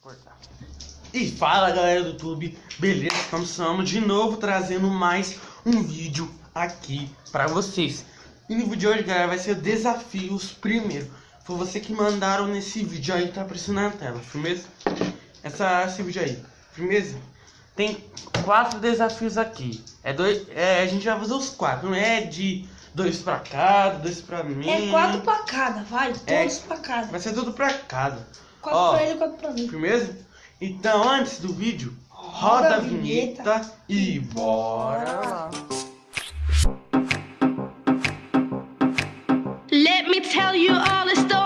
cortar. E fala galera do YouTube, beleza? Estamos de novo trazendo mais um vídeo aqui pra vocês. E no vídeo de hoje, galera, vai ser desafios primeiro. Foi você que mandaram nesse vídeo aí, tá aparecendo na tela, firmeza? Essa, esse vídeo aí, firmeza? Tem quatro desafios aqui. É dois, é, a gente vai fazer os quatro, não é de dois pra cada, dois pra mim. É quatro pra cada, vai, É. todos pra cada. Vai ser tudo pra cada. Quatro Ó, pra ele e quatro pra mim. Firmeza? Então, antes do vídeo, roda, a vinheta, e bora lá. Let me tell you all a story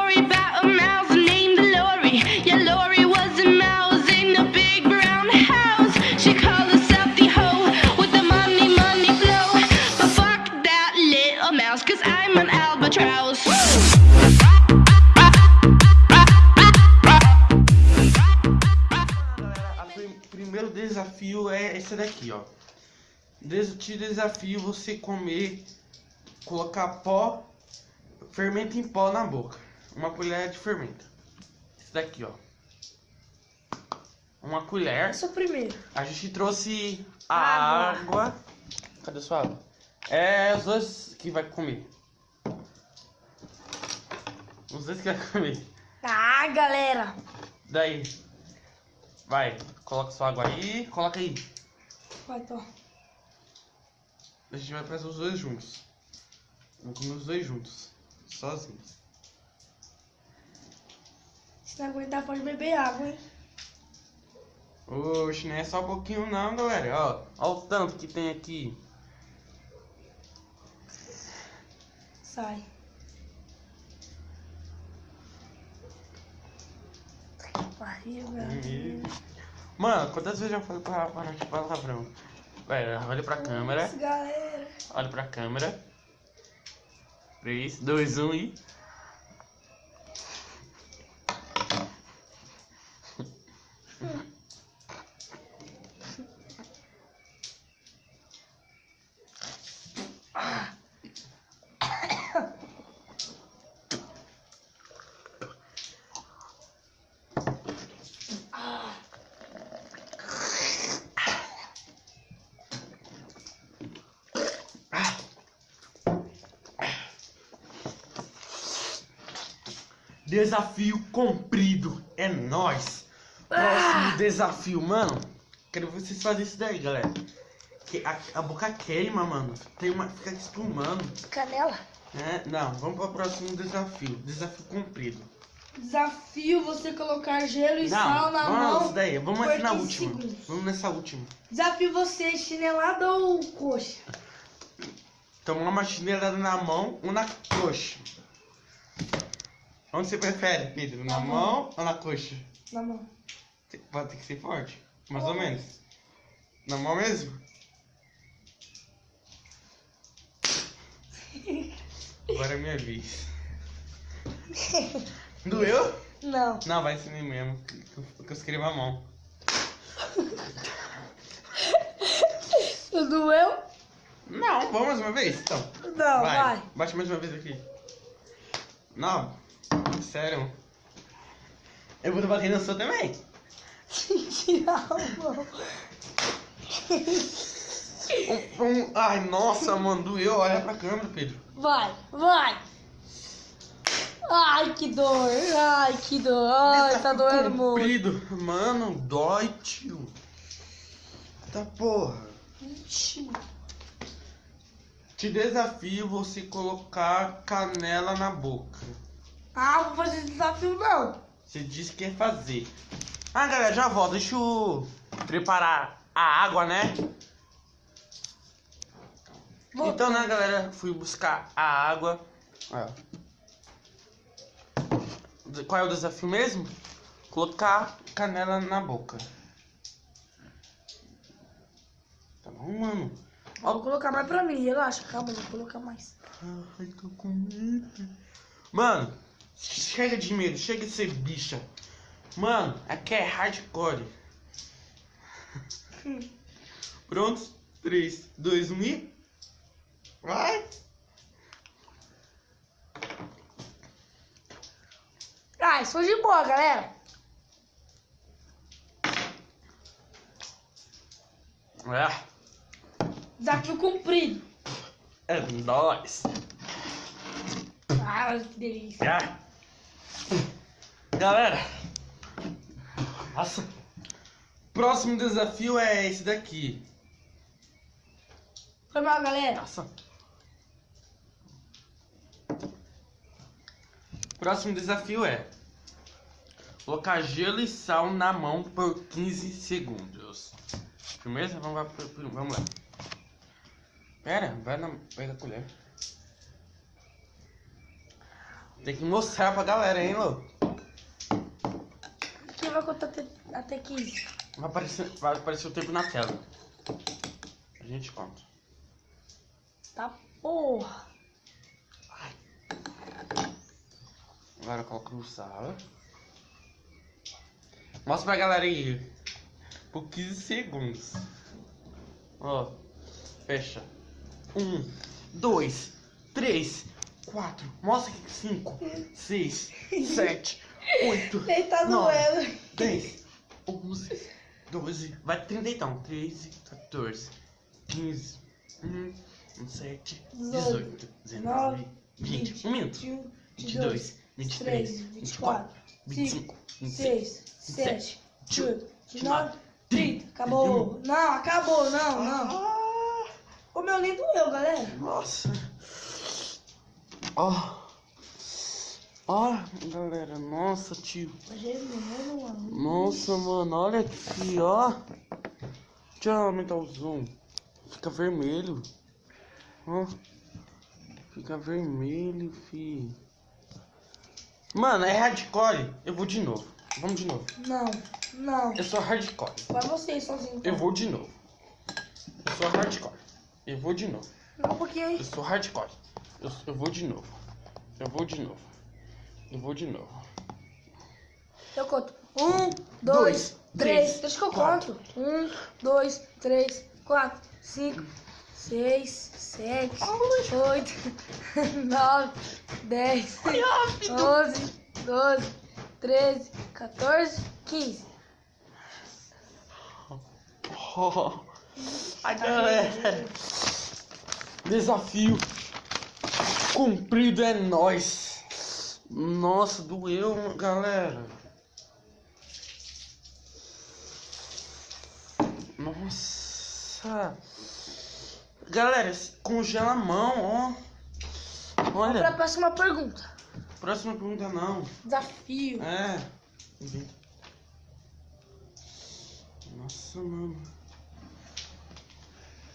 desafio é esse daqui, ó. Des te desafio você comer, colocar pó, fermento em pó na boca. Uma colher de fermento. Esse daqui, ó. Uma colher. Esse é primeiro. A gente trouxe a Água. água. Cadê sua água? É os dois que vai comer. Os dois que vai comer. Ah, galera. Daí. Vai, coloca sua água aí. Coloca aí. Vai, tô. A gente vai fazer os dois juntos. Vamos comer os dois juntos. Sozinhos. Se não aguentar, pode beber água, hein? Oxe, não é só um pouquinho não, galera. Ó, ó o tanto que tem aqui. Sai. Velho. Mano, quantas vezes eu já falei pra parar de palavrão? Vai, olha pra câmera. Isso, galera. Olha pra câmera. 3, 2, 1 e. Desafio cumprido. É nóis. Próximo desafio, mano. Quero vocês fazerem isso daí, galera. Que a, a boca queima, mano. Tem uma, fica espumando. Canela. É, não, vamos para o próximo desafio. Desafio cumprido. Desafio você colocar gelo e não, sal na vamos mão. nessa daí. Vamos nessa na 15 última. segundos. Vamos nessa última. Desafio você chinelada ou coxa? Tomar uma chinelada na mão ou na coxa. Onde você prefere, Pedro? Na Na mão ou na coxa? Na mão. Tem- Vai ter que ser forte. Mais ou menos. Na mão mesmo? Agora é minha vez. Doeu? Não. Não, vai ser mesmo. Porque eu escrevo a mão. Doeu? Não, vamos mais uma vez? Então. Não, vai. Bate mais uma vez aqui. Não. Sério. Eu vou bater na sua também. Um, um- ai, nossa, mano, doeu. Olha pra câmera, Pedro. Vai, vai. Ai, que dor. Ai, que dor. Ai, tá doendo muito. Comprido. Mano, dói, tio. Tá porra. Ixi. Te desafio você colocar canela na boca. Ah, vou fazer esse desafio não. Você disse que ia fazer. Ah, galera, já volto. Deixa eu preparar a água, né? Vou- Então, né, galera, fui buscar a água. Ó. Qual é o desafio mesmo? Colocar canela na boca. Tá bom, mano? Vou colocar mais pra mim, relaxa, calma, vou colocar mais. Ai, tô com medo. Mano, Chega de medo, chega de ser bicha. Mano, aqui é hardcore. Prontos? 3, 2, 1 e. Vai! Ah, isso foi de boa, galera. É. Desafio cumprido. É nóis. Ah, que delícia. É. Galera, nossa, próximo desafio é esse daqui. Foi mal, galera. Nossa. Próximo desafio é colocar gelo e sal na mão por 15 segundos. Firmeza? Vamos lá. Vamos lá. Pera, vai na. Pega a colher. Tem que mostrar pra galera, hein, Lô? Quem vai contar até, até 15? Vai aparecer, vai aparecer o tempo na tela. A gente conta. Tá porra. Agora eu coloco no sal. Mostra pra galera aí. Por 15 segundos. Ó. Fecha. Um, dois, três, quatro. Mostra aqui. Cinco, seis, sete, oito, Ele tá nove, doendo. 10, 11, 12, vai 30 então. 13, 14, 15, 1, 7, 18, 19, 20, 1 minuto. 21, 22, 23, 24, 25, 26, 6, 7, 18, 19, 19, 30. Acabou. Não, acabou, não, não. Ah, O meu nem doeu, galera. nossa. Ó. Ó, galera, nossa, tio. Nossa, mano, olha aqui, ó. Deixa eu aumentar o zoom. Fica vermelho. Ó. Fica vermelho, fi. Mano, é hardcore. Eu vou de novo. Vamos de novo. Não, não. Eu sou hardcore. Vai você sozinho. Eu vou de novo. Eu sou hardcore. Eu vou de novo. Não, porque aí. Eu sou hardcore. Eu, eu vou de novo. Eu vou de novo. Eu vou de novo. Eu conto. Um, Dois, dois, três, três. Deixa que eu quatro. conto. Um, dois, três, quatro, cinco, seis, sete, oito, nove, dez, onze, doze, treze, 14, 15. Oh, a galera. Desafio cumprido é nós. Nossa, doeu, galera. Nossa. Galera, congela a mão, ó. Vamos pra Olha, próxima pergunta. próxima pergunta não. Desafio. É. Nossa, mano.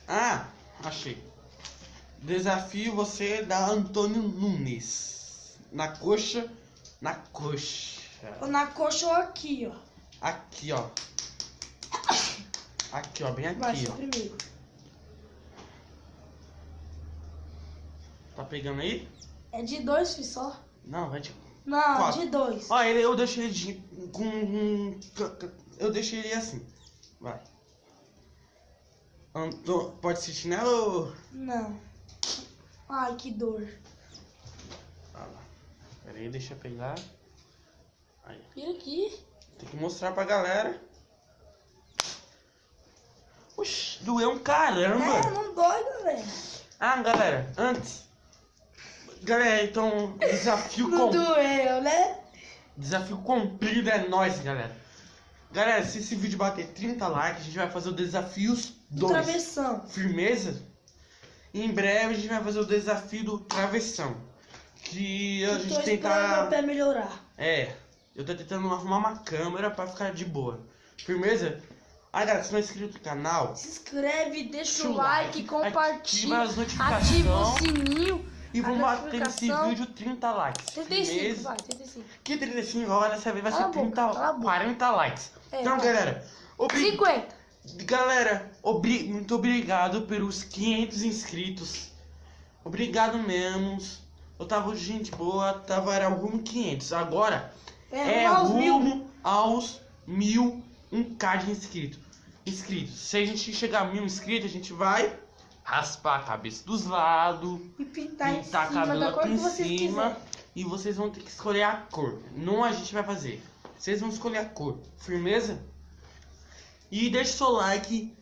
Ah, achei. Desafio você da Antônio Nunes. Na coxa. Na coxa. Na coxa ou aqui, ó. Aqui, ó. Aqui, ó. Bem Vai aqui, ser ó. primeiro. Tá pegando aí? É de dois, filho, só. Não, vai de. Não, Quatro. de dois. Ó, ele, eu deixei ele de, com. um- Eu deixei ele assim. Vai. Anto, pode ser chinelo ou. Não. Ai, que dor. Ah lá. Pera aí, deixa eu pegar. Aí. Vira aqui. Tem que mostrar pra galera. Oxi, doeu um caramba. É, não dói, galera. Ah, galera, antes. Galera, então, desafio Não com... doeu, né? Desafio cumprido é nóis, galera. Galera, se esse vídeo bater 30 likes, a gente vai fazer o desafios Do 2. travessão. Firmeza? Em breve a gente vai fazer o desafio do travessão. Que a gente tentar. meu pé melhorar. É, eu tô tentando arrumar uma câmera pra ficar de boa. Firmeza? Ah, galera, se não é inscrito no canal, Se inscreve, deixa o like, like, compartilha, ativa as ativa notificações o sininho. e vamos bater nesse vídeo 30 likes. 35, Firmeza? vai, 35. Que 35 agora dessa vez vai ser a boca, 30, cala a boca. 40 likes. É, então, vai. galera, obri... 50. Galera, obri... muito obrigado pelos 500 inscritos. Obrigado mesmo. Eu tava gente boa, tava era rumo 500. Agora É, é aos mil. rumo aos mil, um K de inscrito. inscritos. Se a gente chegar a mil inscritos, a gente vai raspar a cabeça dos lados, E pintar, em pintar cima da cabelo aqui em cima quiserem. e vocês vão ter que escolher a cor. Não a gente vai fazer. Vocês vão escolher a cor. Firmeza? E deixe seu like,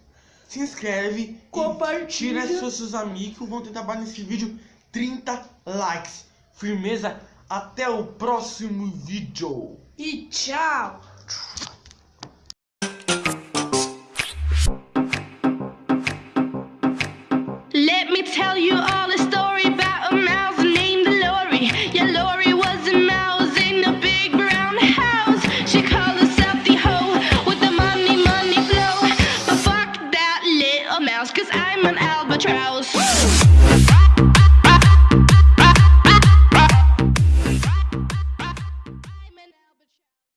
se inscreve, Compartilha. tira seus, seus amigos, vão tentar bater nesse vídeo 30 likes. Firmeza, até o próximo vídeo. E tchau.